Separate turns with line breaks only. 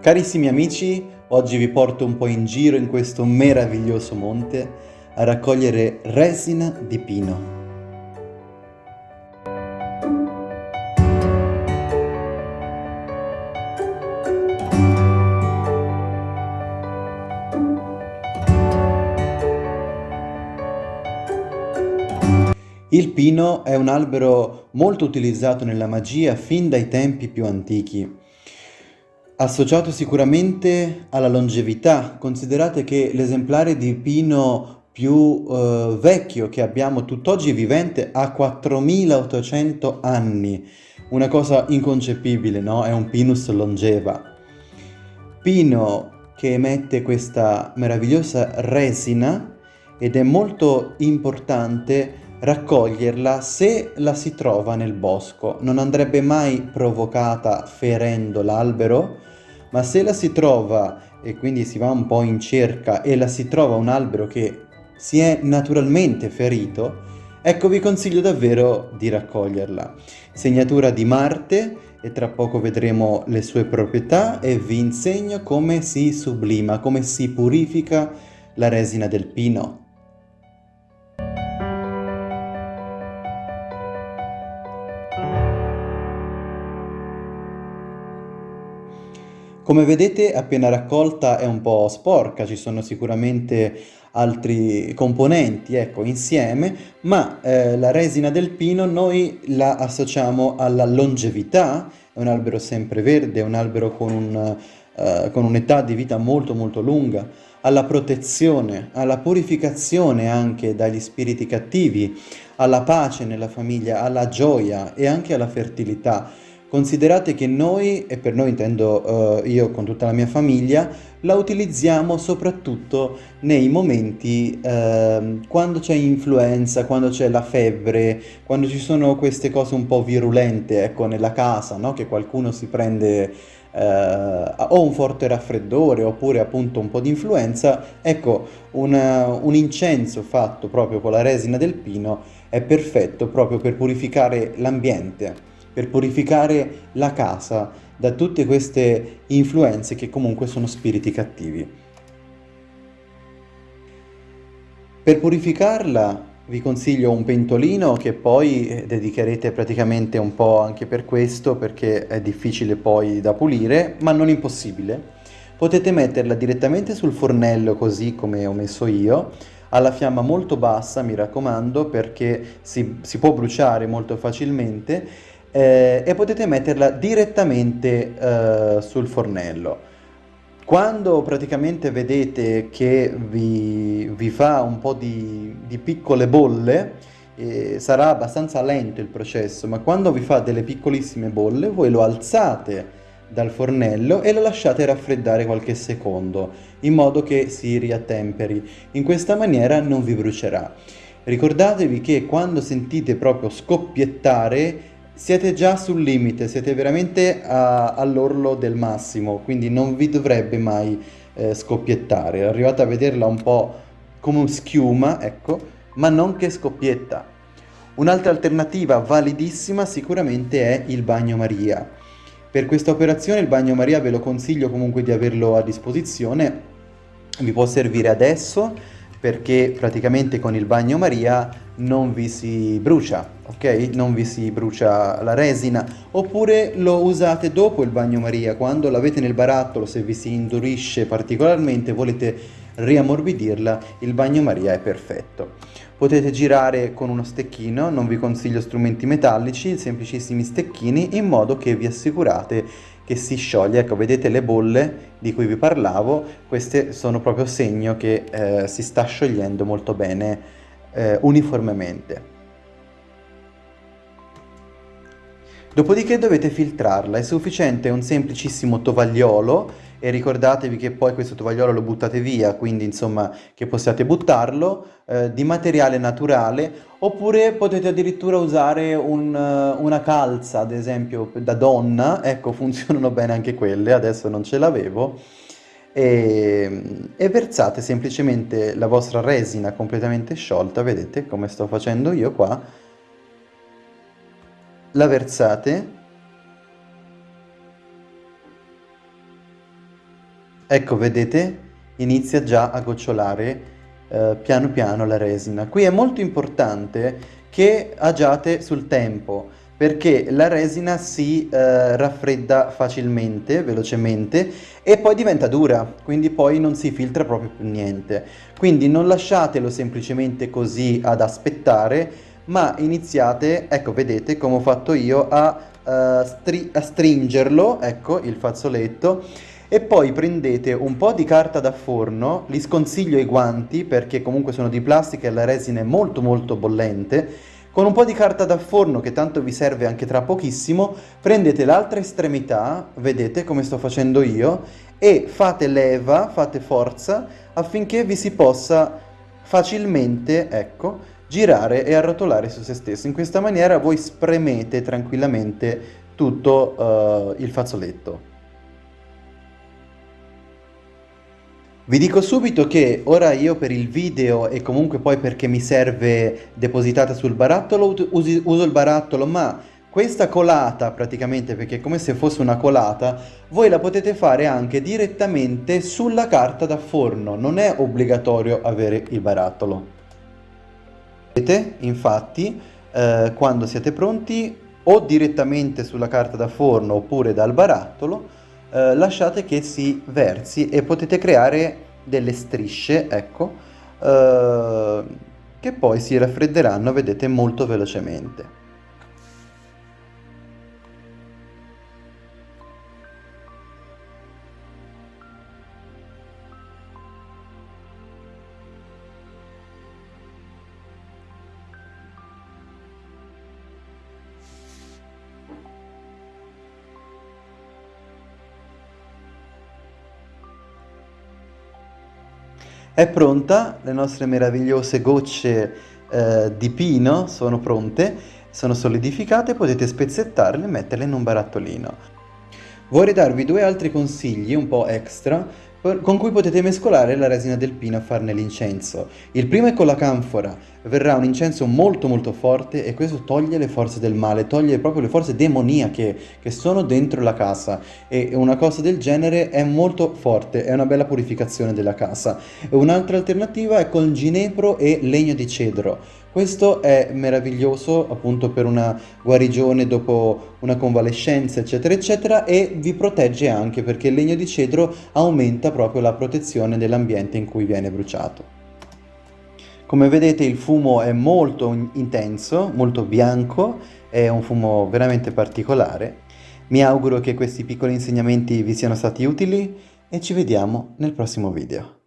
Carissimi amici, oggi vi porto un po' in giro in questo meraviglioso monte a raccogliere resina di pino. Il pino è un albero molto utilizzato nella magia fin dai tempi più antichi associato sicuramente alla longevità. Considerate che l'esemplare di pino più eh, vecchio che abbiamo tutt'oggi vivente ha 4800 anni. Una cosa inconcepibile, no? È un pinus longeva. Pino che emette questa meravigliosa resina ed è molto importante raccoglierla se la si trova nel bosco. Non andrebbe mai provocata ferendo l'albero, ma se la si trova e quindi si va un po' in cerca e la si trova un albero che si è naturalmente ferito, ecco vi consiglio davvero di raccoglierla. Segnatura di Marte e tra poco vedremo le sue proprietà e vi insegno come si sublima, come si purifica la resina del pino. Come vedete appena raccolta è un po' sporca, ci sono sicuramente altri componenti ecco, insieme, ma eh, la resina del pino noi la associamo alla longevità, è un albero sempreverde, è un albero con, un, uh, con un'età di vita molto molto lunga, alla protezione, alla purificazione anche dagli spiriti cattivi, alla pace nella famiglia, alla gioia e anche alla fertilità. Considerate che noi, e per noi intendo uh, io con tutta la mia famiglia, la utilizziamo soprattutto nei momenti uh, quando c'è influenza, quando c'è la febbre, quando ci sono queste cose un po' virulente, ecco, nella casa, no? Che qualcuno si prende uh, o un forte raffreddore oppure appunto un po' di influenza, ecco, una, un incenso fatto proprio con la resina del pino è perfetto proprio per purificare l'ambiente per purificare la casa da tutte queste influenze che comunque sono spiriti cattivi. Per purificarla vi consiglio un pentolino che poi eh, dedicherete praticamente un po' anche per questo perché è difficile poi da pulire, ma non impossibile. Potete metterla direttamente sul fornello così come ho messo io, alla fiamma molto bassa mi raccomando perché si, si può bruciare molto facilmente eh, e potete metterla direttamente eh, sul fornello. Quando praticamente vedete che vi, vi fa un po' di, di piccole bolle, eh, sarà abbastanza lento il processo, ma quando vi fa delle piccolissime bolle, voi lo alzate dal fornello e lo lasciate raffreddare qualche secondo, in modo che si riattemperi. In questa maniera non vi brucerà. Ricordatevi che quando sentite proprio scoppiettare siete già sul limite, siete veramente all'orlo del massimo, quindi non vi dovrebbe mai eh, scoppiettare. Arrivate a vederla un po' come schiuma, ecco, ma non che scoppietta. Un'altra alternativa validissima sicuramente è il bagnomaria. Per questa operazione il bagnomaria ve lo consiglio comunque di averlo a disposizione, vi può servire adesso perché praticamente con il bagnomaria non vi si brucia, ok? Non vi si brucia la resina, oppure lo usate dopo il bagnomaria, quando l'avete nel barattolo, se vi si indurisce particolarmente, volete riammorbidirla, il bagnomaria è perfetto. Potete girare con uno stecchino, non vi consiglio strumenti metallici, semplicissimi stecchini, in modo che vi assicurate che si scioglie. Ecco, vedete le bolle di cui vi parlavo, queste sono proprio segno che eh, si sta sciogliendo molto bene eh, uniformemente. Dopodiché dovete filtrarla, è sufficiente un semplicissimo tovagliolo e ricordatevi che poi questo tovagliolo lo buttate via, quindi insomma che possiate buttarlo, eh, di materiale naturale, oppure potete addirittura usare un, uh, una calza, ad esempio da donna, ecco funzionano bene anche quelle, adesso non ce l'avevo, e, e versate semplicemente la vostra resina completamente sciolta, vedete come sto facendo io qua, la versate Ecco, vedete? Inizia già a gocciolare eh, piano piano la resina. Qui è molto importante che agiate sul tempo perché la resina si eh, raffredda facilmente, velocemente e poi diventa dura, quindi poi non si filtra proprio più niente. Quindi non lasciatelo semplicemente così ad aspettare, ma iniziate, ecco vedete come ho fatto io, a, uh, stri a stringerlo, ecco il fazzoletto, e poi prendete un po' di carta da forno, li sconsiglio i guanti perché comunque sono di plastica e la resina è molto molto bollente, con un po' di carta da forno che tanto vi serve anche tra pochissimo, prendete l'altra estremità, vedete come sto facendo io, e fate leva, fate forza affinché vi si possa facilmente, ecco, girare e arrotolare su se stesso. In questa maniera voi spremete tranquillamente tutto uh, il fazzoletto. Vi dico subito che ora io per il video e comunque poi perché mi serve depositata sul barattolo usi, uso il barattolo ma questa colata praticamente perché è come se fosse una colata voi la potete fare anche direttamente sulla carta da forno non è obbligatorio avere il barattolo vedete infatti eh, quando siete pronti o direttamente sulla carta da forno oppure dal barattolo eh, lasciate che si versi e potete creare delle strisce, ecco, eh, che poi si raffredderanno, vedete, molto velocemente. È pronta, le nostre meravigliose gocce eh, di pino sono pronte, sono solidificate, potete spezzettarle e metterle in un barattolino. Vorrei darvi due altri consigli un po' extra con cui potete mescolare la resina del pino a farne l'incenso. Il primo è con la canfora, verrà un incenso molto molto forte e questo toglie le forze del male, toglie proprio le forze demoniache che sono dentro la casa e una cosa del genere è molto forte, è una bella purificazione della casa. Un'altra alternativa è con ginepro e legno di cedro. Questo è meraviglioso appunto per una guarigione dopo una convalescenza eccetera eccetera e vi protegge anche perché il legno di cedro aumenta proprio la protezione dell'ambiente in cui viene bruciato. Come vedete il fumo è molto intenso, molto bianco, è un fumo veramente particolare. Mi auguro che questi piccoli insegnamenti vi siano stati utili e ci vediamo nel prossimo video.